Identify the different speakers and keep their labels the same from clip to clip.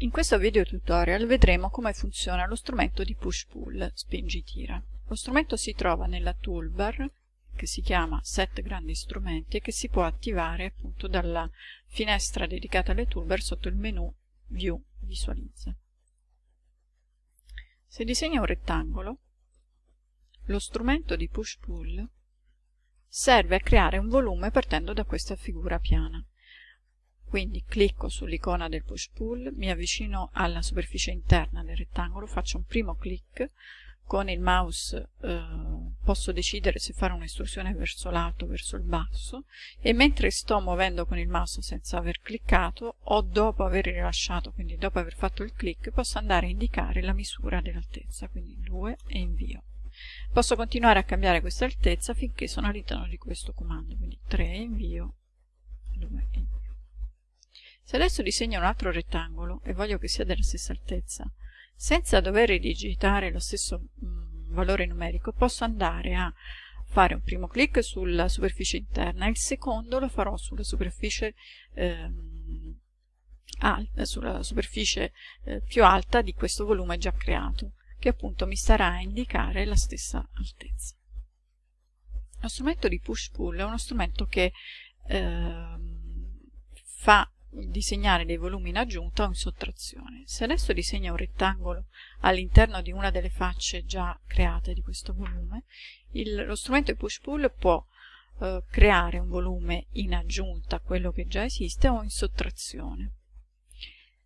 Speaker 1: In questo video tutorial vedremo come funziona lo strumento di push-pull spingi-tira. Lo strumento si trova nella toolbar che si chiama Set grandi strumenti e che si può attivare appunto dalla finestra dedicata alle toolbar sotto il menu View Visualizza. Se disegna un rettangolo, lo strumento di push-pull serve a creare un volume partendo da questa figura piana. Quindi clicco sull'icona del push pull, mi avvicino alla superficie interna del rettangolo, faccio un primo clic, con il mouse eh, posso decidere se fare un'estrusione verso l'alto o verso il basso e mentre sto muovendo con il mouse senza aver cliccato o dopo aver rilasciato, quindi dopo aver fatto il clic, posso andare a indicare la misura dell'altezza, quindi 2 e invio. Posso continuare a cambiare questa altezza finché sono all'interno di questo comando, quindi 3 e invio, 2 invio. Se adesso disegno un altro rettangolo e voglio che sia della stessa altezza, senza dover ridigitare lo stesso mh, mm, valore numerico, posso andare a fare un primo clic sulla superficie interna e il secondo lo farò sulla superficie, ehm, alta, sulla superficie eh, più alta di questo volume già creato, che appunto mi starà a indicare la stessa altezza. Lo strumento di push-pull è uno strumento che eh, fa disegnare dei volumi in aggiunta o in sottrazione. Se adesso disegno un rettangolo all'interno di una delle facce già create di questo volume, il, lo strumento push-pull può eh, creare un volume in aggiunta a quello che già esiste o in sottrazione.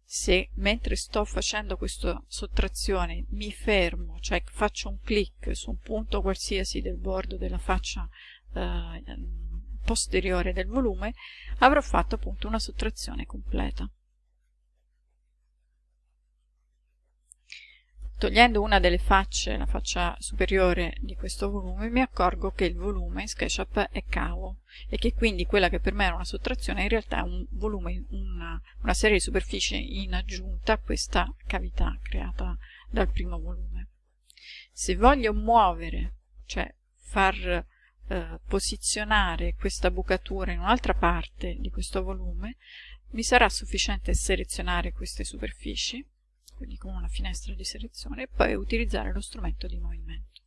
Speaker 1: Se mentre sto facendo questa sottrazione mi fermo, cioè faccio un clic su un punto qualsiasi del bordo della faccia eh, posteriore del volume avrò fatto appunto una sottrazione completa. Togliendo una delle facce, la faccia superiore di questo volume, mi accorgo che il volume in SketchUp è cavo e che quindi quella che per me era una sottrazione in realtà è un volume, una, una serie di superfici in aggiunta a questa cavità creata dal primo volume. Se voglio muovere, cioè far eh, posizionare questa bucatura in un'altra parte di questo volume, mi sarà sufficiente selezionare queste superfici, quindi con una finestra di selezione, e poi utilizzare lo strumento di movimento.